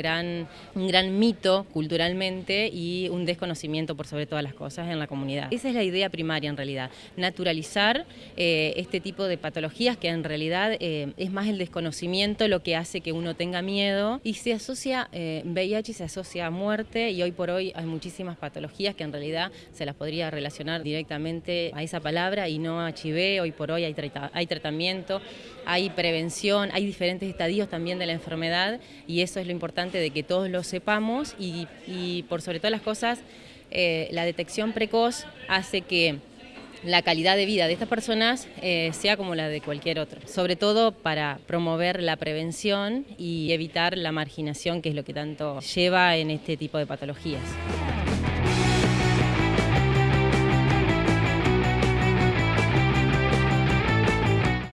gran, un gran mito culturalmente y un desconocimiento por sobre todas las cosas en la comunidad. Esa es la idea primaria en realidad, naturalizar eh, este tipo de patologías que en realidad eh, es más el desconocimiento lo que hace que uno tenga miedo y se asocia, eh, VIH se asocia a muerte y hoy por hoy hay muchísimas patologías que en realidad se las podría relacionar directamente a esa palabra y no a HIV, hoy por hoy hay, hay tratamiento, hay prevención, hay diferentes estadios también de la enfermedad y eso es lo importante de que todos lo sepamos y, por sobre todas las cosas eh, la detección precoz hace que la calidad de vida de estas personas eh, sea como la de cualquier otro, sobre todo para promover la prevención y evitar la marginación que es lo que tanto lleva en este tipo de patologías.